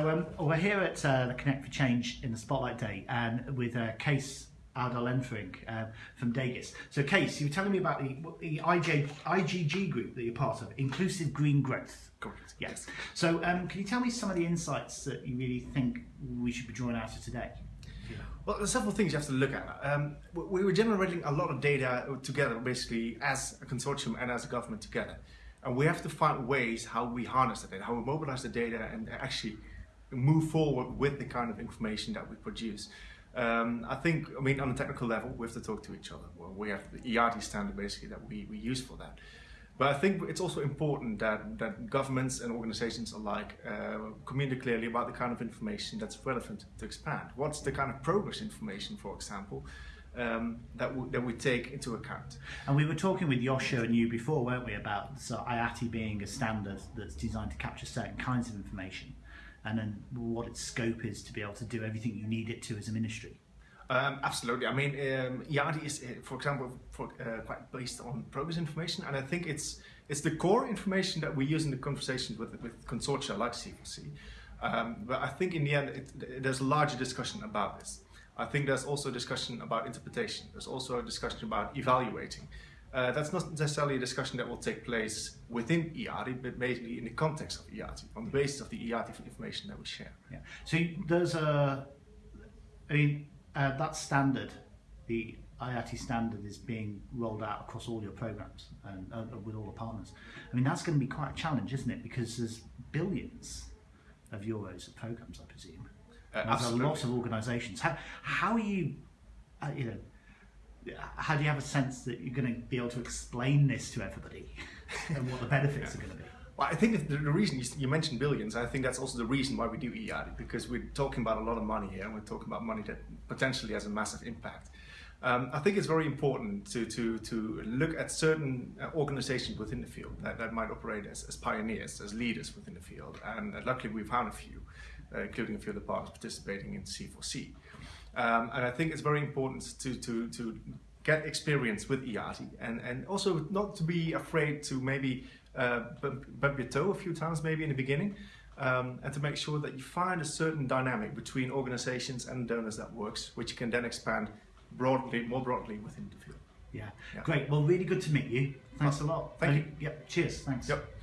So um, we're here at uh, the Connect for Change in the Spotlight Day and with uh, Case Adal Entering uh, from Dagis. So Case, you were telling me about the, the IJ, IGG group that you're part of, Inclusive Green Growth. Correct. Yes. So um, can you tell me some of the insights that you really think we should be drawing out of today? Well, there's several things you have to look at. Um, we were generating a lot of data together, basically, as a consortium and as a government together. And we have to find ways how we harness the data, how we mobilize the data and actually move forward with the kind of information that we produce. Um, I think, I mean, on a technical level, we have to talk to each other. Well, we have the ERT standard basically that we, we use for that. But I think it's also important that, that governments and organizations alike uh, communicate clearly about the kind of information that's relevant to expand. What's the kind of progress information, for example, um, that, that we take into account. And we were talking with Yosha and you before, weren't we, about so IATI being a standard that's designed to capture certain kinds of information and then what its scope is to be able to do everything you need it to as a ministry. Um, absolutely. I mean, um, IATI is, uh, for example, for, uh, quite based on progress information, and I think it's it's the core information that we use in the conversations with with consortia like C4C. Um, but I think in the end, it, there's a larger discussion about this. I think there's also a discussion about interpretation. There's also a discussion about evaluating. Uh, that's not necessarily a discussion that will take place within IATI, but basically in the context of IATI, on the basis of the IATI information that we share. Yeah. So there's a, I mean, uh, that standard, the IATI standard is being rolled out across all your programs and uh, with all the partners. I mean, that's going to be quite a challenge, isn't it? Because there's billions of euros of programs, I presume. Uh, there's absolutely. a lot of organisations. How, how are you, uh, you know, how do you have a sense that you're going to be able to explain this to everybody and what the benefits Yeah. are going to be? Well, I think the, the reason you, you mentioned billions, I think that's also the reason why we do EAD, because we're talking about a lot of money here, and we're talking about money that potentially has a massive impact. Um, I think it's very important to, to, to look at certain uh, organizations within the field that, that might operate as, as pioneers, as leaders within the field. And uh, luckily we've found a few, uh, including a few of the partners participating in C4C. Um, and I think it's very important to, to, to get experience with IATI and, and also not to be afraid to maybe uh, bump, bump your toe a few times maybe in the beginning um, and to make sure that you find a certain dynamic between organizations and donors that works, which you can then expand broadly, more broadly within the field. Yeah. Yeah. Great. Well, really good to meet you. Thanks a lot. Thank you. Yep. Cheers. Thanks. Yep.